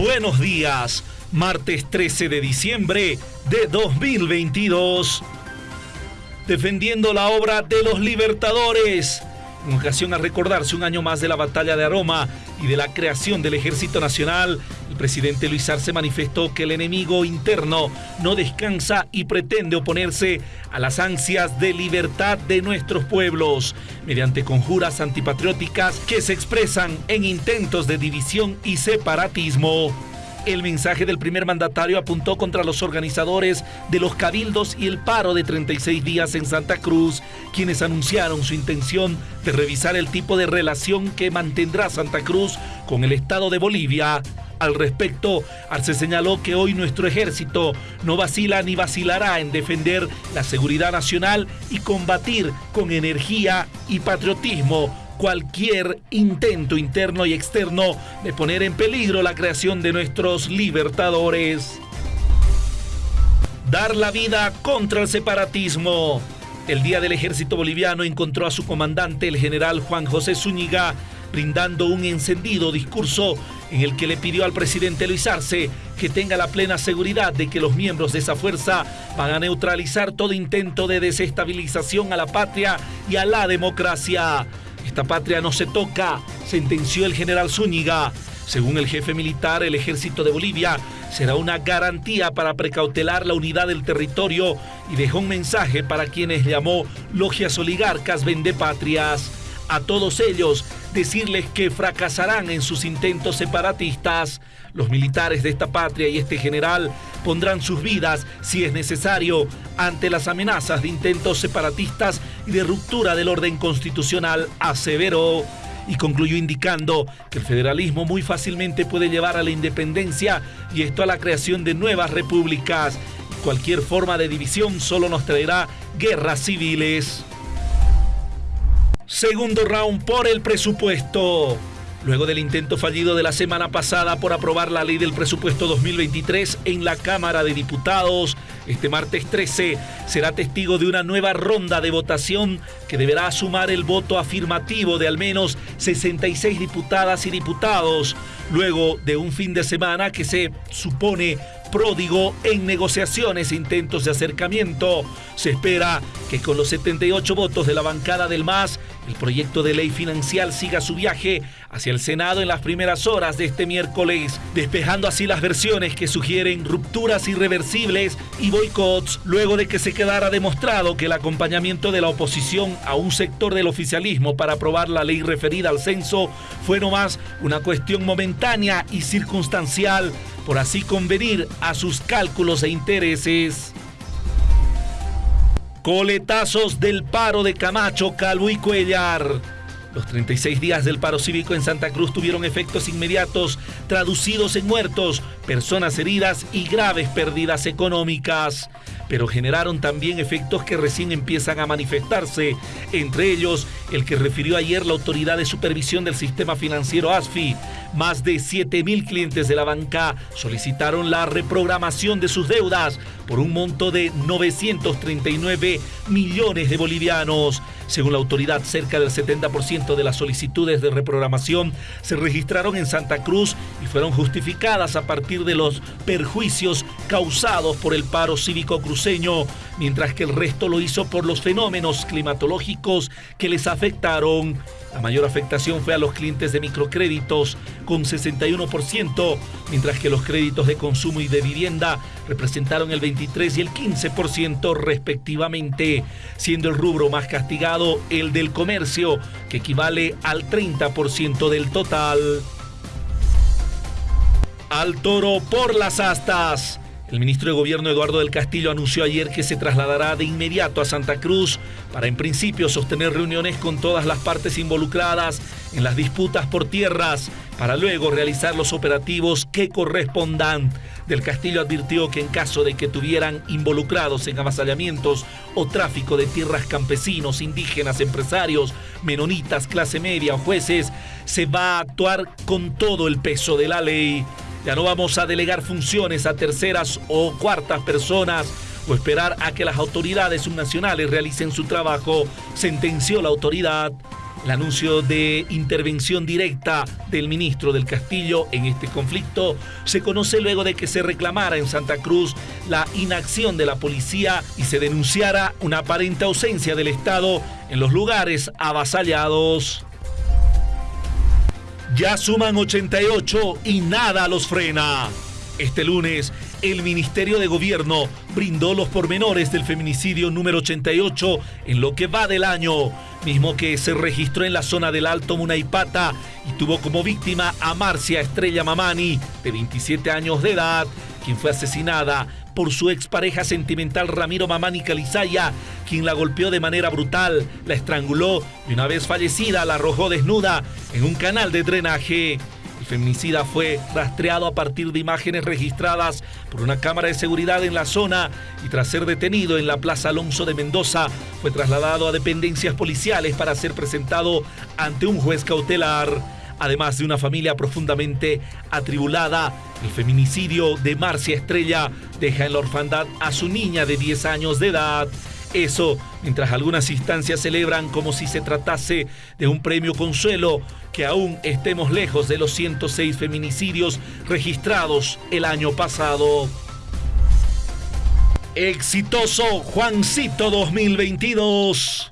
Buenos días, martes 13 de diciembre de 2022. Defendiendo la obra de los libertadores en ocasión a recordarse un año más de la batalla de Aroma y de la creación del Ejército Nacional, el presidente Luis Arce manifestó que el enemigo interno no descansa y pretende oponerse a las ansias de libertad de nuestros pueblos mediante conjuras antipatrióticas que se expresan en intentos de división y separatismo. El mensaje del primer mandatario apuntó contra los organizadores de los cabildos y el paro de 36 días en Santa Cruz, quienes anunciaron su intención de revisar el tipo de relación que mantendrá Santa Cruz con el Estado de Bolivia. Al respecto, Arce señaló que hoy nuestro ejército no vacila ni vacilará en defender la seguridad nacional y combatir con energía y patriotismo cualquier intento interno y externo de poner en peligro la creación de nuestros libertadores. Dar la vida contra el separatismo. El día del ejército boliviano encontró a su comandante, el general Juan José Zúñiga, brindando un encendido discurso en el que le pidió al presidente Luis Arce que tenga la plena seguridad de que los miembros de esa fuerza van a neutralizar todo intento de desestabilización a la patria y a la democracia. Esta patria no se toca, sentenció el general Zúñiga. Según el jefe militar, el ejército de Bolivia será una garantía para precautelar la unidad del territorio y dejó un mensaje para quienes llamó logias oligarcas vendepatrias. A todos ellos decirles que fracasarán en sus intentos separatistas. Los militares de esta patria y este general pondrán sus vidas, si es necesario, ante las amenazas de intentos separatistas de ruptura del orden constitucional, aseveró. Y concluyó indicando que el federalismo muy fácilmente puede llevar a la independencia y esto a la creación de nuevas repúblicas. Cualquier forma de división solo nos traerá guerras civiles. Segundo round por el presupuesto. Luego del intento fallido de la semana pasada por aprobar la ley del presupuesto 2023 en la Cámara de Diputados, este martes 13 será testigo de una nueva ronda de votación que deberá sumar el voto afirmativo de al menos 66 diputadas y diputados, luego de un fin de semana que se supone pródigo en negociaciones e intentos de acercamiento. Se espera que con los 78 votos de la bancada del MAS, el proyecto de ley financial siga su viaje hacia el Senado en las primeras horas de este miércoles, despejando así las versiones que sugieren rupturas irreversibles y boicots, luego de que se quedara demostrado que el acompañamiento de la oposición a un sector del oficialismo para aprobar la ley referida al censo fue nomás una cuestión momentánea y circunstancial, por así convenir a sus cálculos e intereses. Coletazos del paro de Camacho, Calvo y Cuellar. Los 36 días del paro cívico en Santa Cruz tuvieron efectos inmediatos traducidos en muertos, personas heridas y graves pérdidas económicas pero generaron también efectos que recién empiezan a manifestarse, entre ellos el que refirió ayer la Autoridad de Supervisión del Sistema Financiero ASFI. Más de 7 mil clientes de la banca solicitaron la reprogramación de sus deudas por un monto de 939 millones de bolivianos. Según la autoridad, cerca del 70% de las solicitudes de reprogramación se registraron en Santa Cruz y fueron justificadas a partir de los perjuicios causados por el paro cívico cruceño, mientras que el resto lo hizo por los fenómenos climatológicos que les afectaron. La mayor afectación fue a los clientes de microcréditos, con 61%, mientras que los créditos de consumo y de vivienda representaron el 23 y el 15% respectivamente, siendo el rubro más castigado el del comercio, que equivale al 30% del total. Al toro por las astas. El ministro de Gobierno Eduardo del Castillo anunció ayer que se trasladará de inmediato a Santa Cruz para en principio sostener reuniones con todas las partes involucradas en las disputas por tierras, para luego realizar los operativos que correspondan. Del Castillo advirtió que en caso de que tuvieran involucrados en avasallamientos o tráfico de tierras campesinos, indígenas, empresarios, menonitas, clase media o jueces, se va a actuar con todo el peso de la ley. Ya no vamos a delegar funciones a terceras o cuartas personas o esperar a que las autoridades subnacionales realicen su trabajo, sentenció la autoridad. El anuncio de intervención directa del ministro del Castillo en este conflicto se conoce luego de que se reclamara en Santa Cruz la inacción de la policía y se denunciara una aparente ausencia del Estado en los lugares avasallados. Ya suman 88 y nada los frena. Este lunes, el Ministerio de Gobierno brindó los pormenores del feminicidio número 88 en lo que va del año, mismo que se registró en la zona del Alto Munaipata y tuvo como víctima a Marcia Estrella Mamani, de 27 años de edad, quien fue asesinada por su expareja sentimental Ramiro Mamani Calizaya, quien la golpeó de manera brutal, la estranguló y una vez fallecida la arrojó desnuda en un canal de drenaje. El feminicida fue rastreado a partir de imágenes registradas por una cámara de seguridad en la zona y tras ser detenido en la Plaza Alonso de Mendoza fue trasladado a dependencias policiales para ser presentado ante un juez cautelar. Además de una familia profundamente atribulada, el feminicidio de Marcia Estrella deja en la orfandad a su niña de 10 años de edad. Eso, mientras algunas instancias celebran como si se tratase de un premio consuelo, que aún estemos lejos de los 106 feminicidios registrados el año pasado. Exitoso Juancito 2022.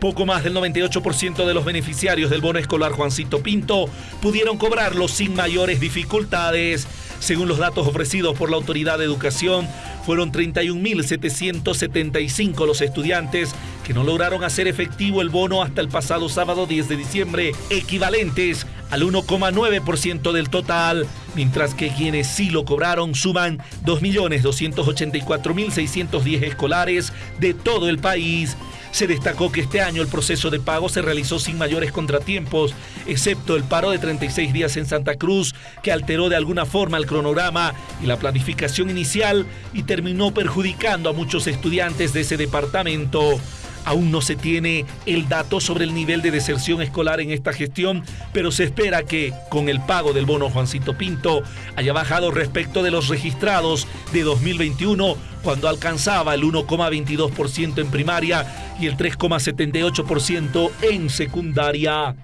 Poco más del 98% de los beneficiarios del bono escolar Juancito Pinto pudieron cobrarlo sin mayores dificultades. Según los datos ofrecidos por la Autoridad de Educación, fueron 31.775 los estudiantes que no lograron hacer efectivo el bono hasta el pasado sábado 10 de diciembre, equivalentes al 1,9% del total, mientras que quienes sí lo cobraron suman 2.284.610 escolares de todo el país. Se destacó que este año el proceso de pago se realizó sin mayores contratiempos, excepto el paro de 36 días en Santa Cruz, que alteró de alguna forma el cronograma y la planificación inicial y terminó perjudicando a muchos estudiantes de ese departamento. Aún no se tiene el dato sobre el nivel de deserción escolar en esta gestión, pero se espera que, con el pago del bono Juancito Pinto, haya bajado respecto de los registrados de 2021, cuando alcanzaba el 1,22% en primaria y el 3,78% en secundaria.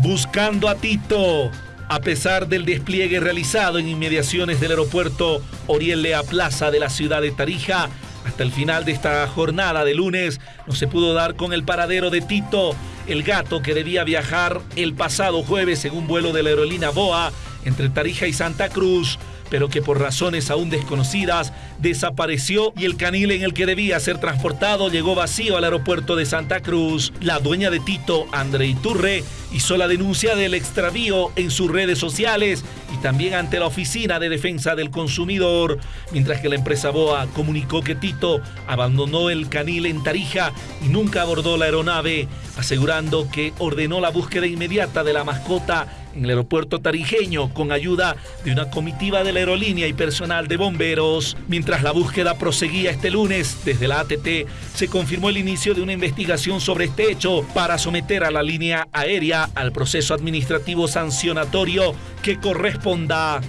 Buscando a Tito. A pesar del despliegue realizado en inmediaciones del aeropuerto Oriel Lea Plaza de la ciudad de Tarija, hasta el final de esta jornada de lunes no se pudo dar con el paradero de Tito, el gato que debía viajar el pasado jueves en un vuelo de la aerolínea Boa entre Tarija y Santa Cruz pero que por razones aún desconocidas desapareció y el canil en el que debía ser transportado llegó vacío al aeropuerto de Santa Cruz. La dueña de Tito, André Iturre, hizo la denuncia del extravío en sus redes sociales y también ante la Oficina de Defensa del Consumidor, mientras que la empresa Boa comunicó que Tito abandonó el canil en Tarija y nunca abordó la aeronave, asegurando que ordenó la búsqueda inmediata de la mascota en el aeropuerto tarijeño con ayuda de una comitiva de la aerolínea y personal de bomberos. Mientras la búsqueda proseguía este lunes, desde la ATT se confirmó el inicio de una investigación sobre este hecho para someter a la línea aérea al proceso administrativo sancionatorio que corresponda.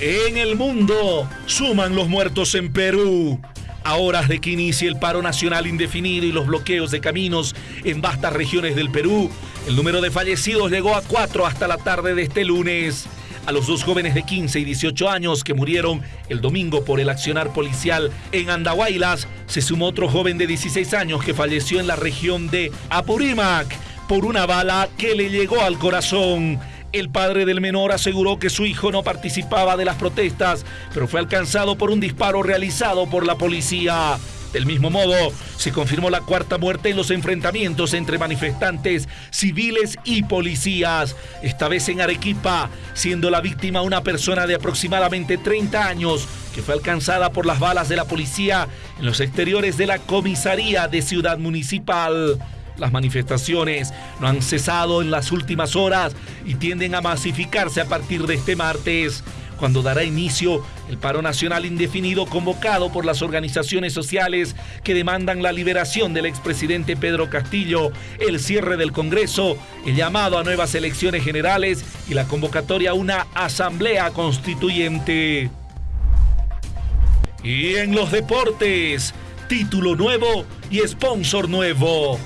En el mundo suman los muertos en Perú. A horas de que inicie el paro nacional indefinido y los bloqueos de caminos en vastas regiones del Perú, el número de fallecidos llegó a cuatro hasta la tarde de este lunes. A los dos jóvenes de 15 y 18 años que murieron el domingo por el accionar policial en Andahuaylas, se sumó otro joven de 16 años que falleció en la región de Apurímac por una bala que le llegó al corazón. El padre del menor aseguró que su hijo no participaba de las protestas, pero fue alcanzado por un disparo realizado por la policía. Del mismo modo, se confirmó la cuarta muerte en los enfrentamientos entre manifestantes civiles y policías, esta vez en Arequipa, siendo la víctima una persona de aproximadamente 30 años que fue alcanzada por las balas de la policía en los exteriores de la comisaría de Ciudad Municipal. Las manifestaciones no han cesado en las últimas horas y tienden a masificarse a partir de este martes cuando dará inicio el paro nacional indefinido convocado por las organizaciones sociales que demandan la liberación del expresidente Pedro Castillo, el cierre del Congreso, el llamado a nuevas elecciones generales y la convocatoria a una asamblea constituyente. Y en los deportes, título nuevo y sponsor nuevo.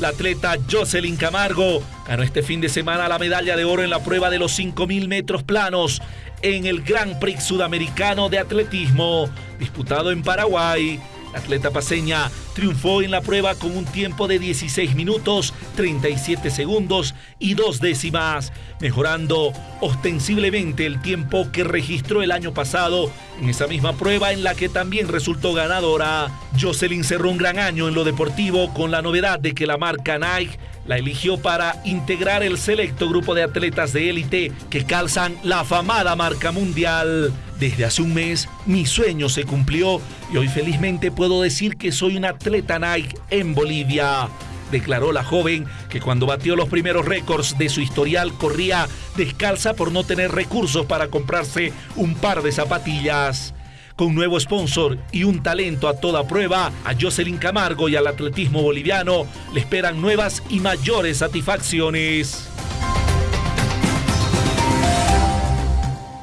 La atleta Jocelyn Camargo ganó este fin de semana la medalla de oro en la prueba de los 5.000 metros planos en el Grand Prix Sudamericano de Atletismo, disputado en Paraguay. La atleta paseña triunfó en la prueba con un tiempo de 16 minutos, 37 segundos y dos décimas, mejorando ostensiblemente el tiempo que registró el año pasado en esa misma prueba en la que también resultó ganadora. Jocelyn cerró un gran año en lo deportivo con la novedad de que la marca Nike la eligió para integrar el selecto grupo de atletas de élite que calzan la afamada marca mundial. Desde hace un mes mi sueño se cumplió y hoy felizmente puedo decir que soy un atleta Nike en Bolivia. Declaró la joven que cuando batió los primeros récords de su historial corría descalza por no tener recursos para comprarse un par de zapatillas. Con nuevo sponsor y un talento a toda prueba, a Jocelyn Camargo y al atletismo boliviano le esperan nuevas y mayores satisfacciones.